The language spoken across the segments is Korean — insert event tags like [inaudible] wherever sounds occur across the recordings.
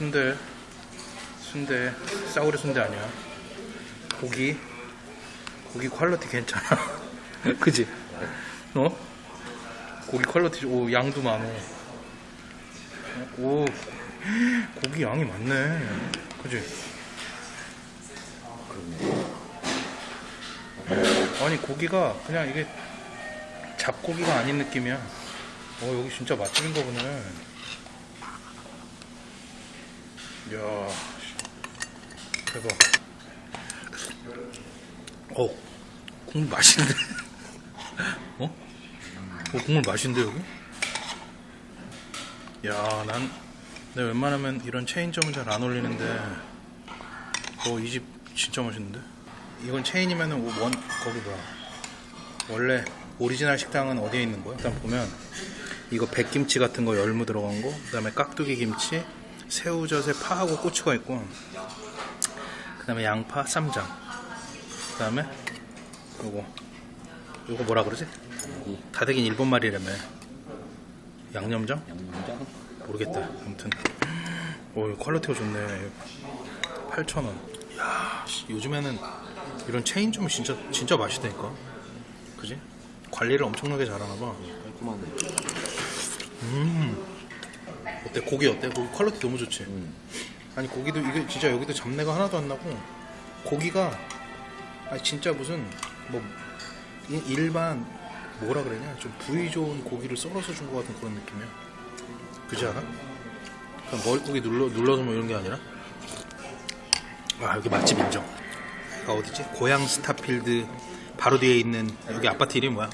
순대 순대 싸구려 순대 아니야. 고기 고기 퀄리티 괜찮아. [laughs] 그지? 어? 고기 퀄리티 오 양도 많어 오 고기 양이 많네. 그지? 아니 고기가 그냥 이게 잡고기가 아닌 느낌이야. 어 여기 진짜 맛집인가 보네 이야 대박 어 국물 맛있는데 [laughs] 어? 어 국물 맛있는데 여기? 야난 내가 웬만하면 이런 체인점은 잘 안 올리는데 어이 집 진짜 맛있는데 이건 체인이면 은 원 거기 뭐야 원래 오리지널 식당은 어디에 있는 거야? 일단 보면 이거 백김치 같은 거 열무 들어간 거, 그 다음에 깍두기 김치, 새우젓에 파하고 고추가 있고, 그 다음에 양파, 쌈장, 그 다음에 요거 요거 뭐라 그러지? 다대긴 일본 말이라며 양념장? 양념장? 모르겠다. 아무튼 오 퀄리티가 좋네. 8,000원. 야, 씨, 요즘에는 이런 체인점이 진짜 진짜 맛있다니까. 그지? 관리를 엄청나게 잘하나 봐. 깔끔하네. 어때? 고기 어때? 고기 퀄리티 너무 좋지? 음. 아니 고기도 이게 진짜 여기도 잡내가 하나도 안 나고 고기가 아니 진짜 무슨 뭐 이- 일반 뭐라 그러냐 좀 부위 좋은 고기를 썰어서 준 것 같은 그런 느낌이야 그지 않아? 그냥 머릿고기 눌러, 눌러서 뭐 이런 게 아니라 아 여기 맛집 인정 여기가 어디지? 고양 스타필드 바로 뒤에 있는 여기 아파트 이름이 뭐야?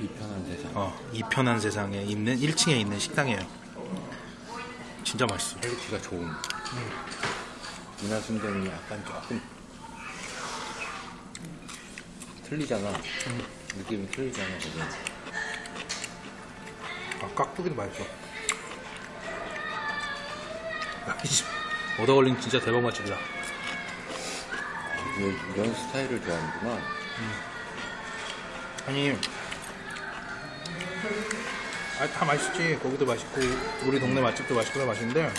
이 편한 세상. 어, 이 편한 세상에 있는 1층에 있는 식당이에요 진짜 맛있어 퀄리티가 좋은. 이나 순대는 약간 조금 틀리잖아. 느낌이 틀리잖아, 거기. 아, 깍두기도 맛있어. 야, 이 집, 얻어 걸린 진짜 대박 맛집이다. 이- 이런 스타일을 좋아하는구나. 아니, 아, 다 맛있지. 거기도 맛있고, 우리 동네 맛집도 맛있고 다 맛있는데,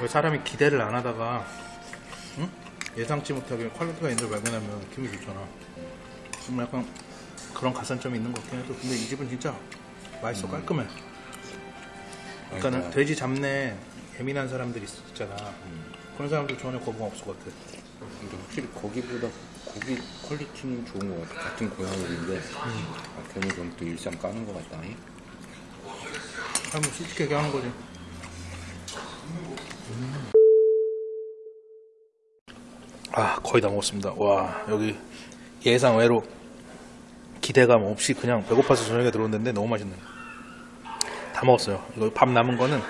왜 사람이 기대를 안 하다가, 응? 예상치 못하게 퀄리티가 있는 걸 발견하면 기분이 좋잖아. 좀 약간 그런 가산점이 있는 것 같긴 해도, 근데 이 집은 진짜 맛있어, 깔끔해. 그러니까는 그러니까. 돼지 잡내 예민한 사람들이 있- 있잖아. 그런 사람들 전혀 거부감 없을 것 같아. 근데 확실히 거기보다 고기 퀄리티는 좋은 것 같아. 같은 고향물인데, 아, 괜히 그럼 또 일상 까는 것 같다. 잉? 아, 뭐 솔직하게 하는 거지. 음. 아, 거의 다 먹었습니다. 와, 여기 예상 외로 기대감 없이 그냥 배고파서 저녁에 들어왔는데 너무 맛있네요. 다 먹었어요. 이거 밥 남은 거는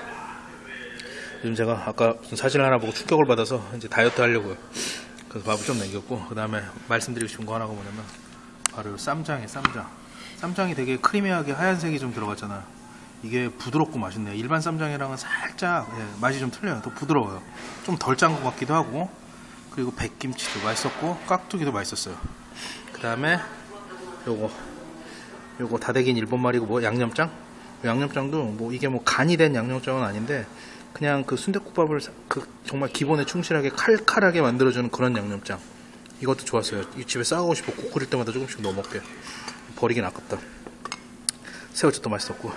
요즘 제가 아까 무슨 사진을 하나 보고 충격을 받아서 이제 다이어트 하려고요. 그래서 밥을 좀 남겼고 그 다음에 말씀드리고 싶은 거 하나가 뭐냐면 바로 이 쌈장이에요. 쌈장. 쌈장이 되게 크리미하게 하얀색이 좀 들어갔잖아. 이게 부드럽고 맛있네요. 일반 쌈장이랑은 살짝 예, 맛이 좀 틀려요. 더 부드러워요. 좀 덜 짠 것 같기도 하고 그리고 백김치도 맛있었고 깍두기도 맛있었어요. 그 다음에 요거 요거 다대긴 일본말이고 뭐 양념장? 양념장도 뭐 이게 뭐 간이 된 양념장은 아닌데 그냥 그 순대국밥을 사- 그 정말 기본에 충실하게 칼칼하게 만들어주는 그런 양념장. 이것도 좋았어요. 이 집에 싸가고 싶어. 국 끓일 때마다 조금씩 넣어 먹게. 버리긴 아깝다. 새우젓도 맛있었고. 하,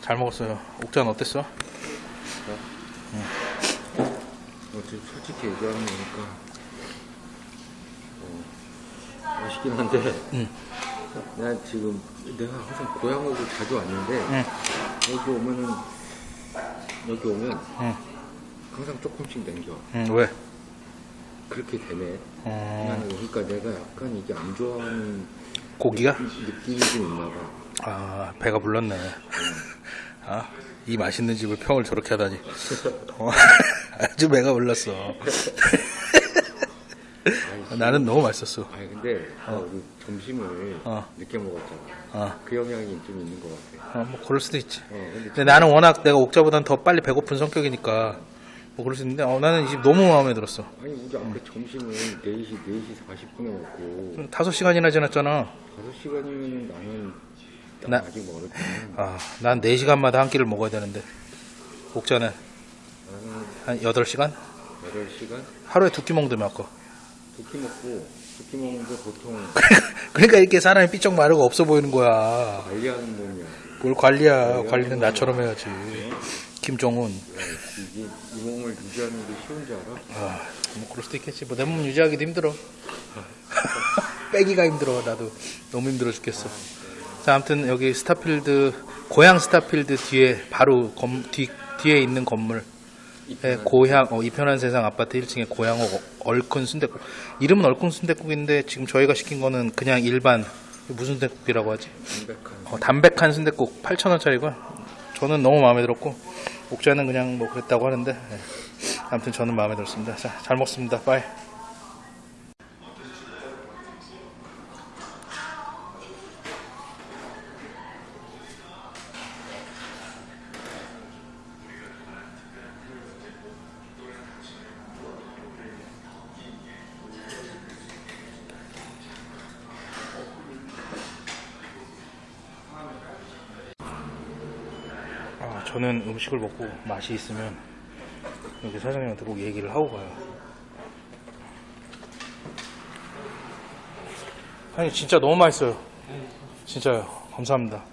잘 먹었어요. 옥자는 어땠어? 어, 지금 솔직히 얘기하는 거니까 어, 맛있긴 한데 응. 난 지금 내가 항상 고향으로 자주 왔는데 응. 여기 오면은 여기 오면 응. 항상 조금씩 남겨 응, 왜? 그렇게 되네 어, 나는 그러니까 내가 약간 이게 안 좋아하는 고기가? 느낌 이 좀 있나 봐 아, 배가 불렀네. 아, 이 맛있는 집을 평을 저렇게 하다니. [laughs] 어, [laughs] 아주 배가 불렀어. [laughs] 나는 너무 맛있었어. 아니 근데 우리 점심을 어. 늦게 먹었잖아 어, 그 영향이 좀 있는 것 같아 어, 뭐 그럴 수도 있지. 어, 근데 근데 나는 워낙 내가 옥자보단 더 빨리 배고픈 성격이니까 뭐 그럴 수 있는데 어, 나는 이 집 너무 마음에 들었어. 아니 우리 아까 점심을 4시 4시 40분에 먹고 5시간이나 지났잖아. 5시간이면 나는 나- 아직 멀을 때는 아, 난 4시간마다 한 끼를 먹어야 되는데. 옥자는 한 8시간? 8시간 하루에 두끼몇 거. 두끼 먹고 두끼 먹는데 보통 [laughs] 그러니까 이렇게 사람이 삐쩍 마르고 없어 보이는 거야. 관리하는 몸이야. 뭘 관리야. 관리는 나처럼 해야지. 김종훈. 야, 이게 이 몸을 유지하는 게 쉬운 줄 알아? 아, 뭐 그럴 수도 있겠지. 뭐 내 몸 유지하기도 힘들어. [laughs] 빼기가 힘들어. 나도 너무 힘들어 죽겠어. 자, 아무튼 여기 스타필드 고양 스타필드 뒤에 바로 검, 뒤 뒤에 있는 건물. 예, 고양 어, 이편한 세상 아파트 1층에 고향옥 얼큰 순대국. 이름은 얼큰 순대국인데 지금 저희가 시킨 거는 그냥 일반 무슨 순대국이라고 하지? 담백한 어, 담백한 순대국 8,000원짜리고요. 저는 너무 마음에 들었고 옥자는 그냥 뭐 그랬다고 하는데 예. 아무튼 저는 마음에 들었습니다. 자, 잘 먹습니다. 빠이. 아, 저는 음식을 먹고 맛이 있으면 여기 사장님한테 꼭 얘기를 하고 가요. 아니 진짜 너무 맛있어요. 진짜요. 감사합니다.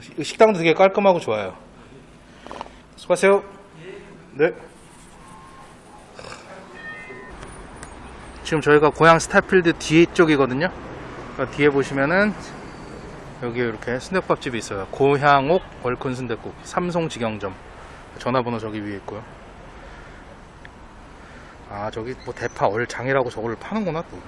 식- 식당도 되게 깔끔하고 좋아요. 수고하세요. 네. 지금 저희가 고향 스타필드 뒤쪽이거든요. 그러니까 뒤에 보시면은 여기 이렇게 순대국밥집이 있어요. 고향옥 얼큰 순대국 삼성 직영점. 전화번호 저기 위에 있고요. 아 저기 뭐 대파 얼장이라고 저거를 파는구나 또.